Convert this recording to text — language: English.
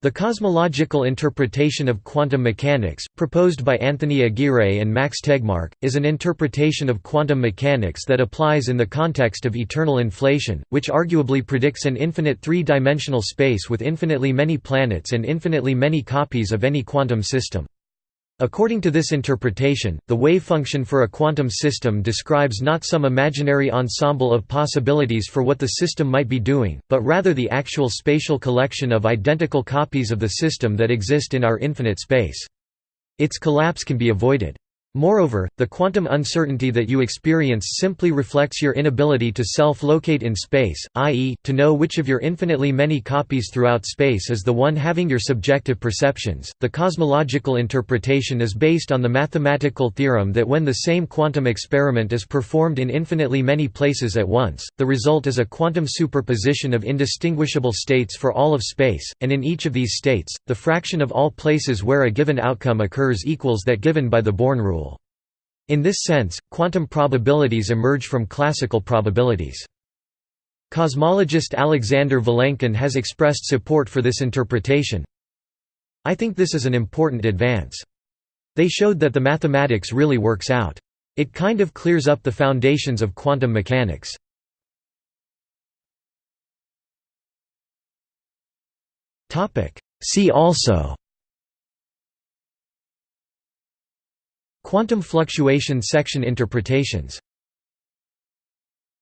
The cosmological interpretation of quantum mechanics, proposed by Anthony Aguirre and Max Tegmark, is an interpretation of quantum mechanics that applies in the context of eternal inflation, which arguably predicts an infinite three-dimensional space with infinitely many planets and infinitely many copies of any quantum system. According to this interpretation, the wave function for a quantum system describes not some imaginary ensemble of possibilities for what the system might be doing, but rather the actual spatial collection of identical copies of the system that exist in our infinite space. Its collapse can be avoided. Moreover, the quantum uncertainty that you experience simply reflects your inability to self-locate in space, i.e., to know which of your infinitely many copies throughout space is the one having your subjective perceptions. The cosmological interpretation is based on the mathematical theorem that when the same quantum experiment is performed in infinitely many places at once, the result is a quantum superposition of indistinguishable states for all of space, and in each of these states, the fraction of all places where a given outcome occurs equals that given by the Born rule. In this sense, quantum probabilities emerge from classical probabilities. Cosmologist Alexander Vilenkin has expressed support for this interpretation. I think this is an important advance. They showed that the mathematics really works out. It kind of clears up the foundations of quantum mechanics. See also Quantum fluctuation section interpretations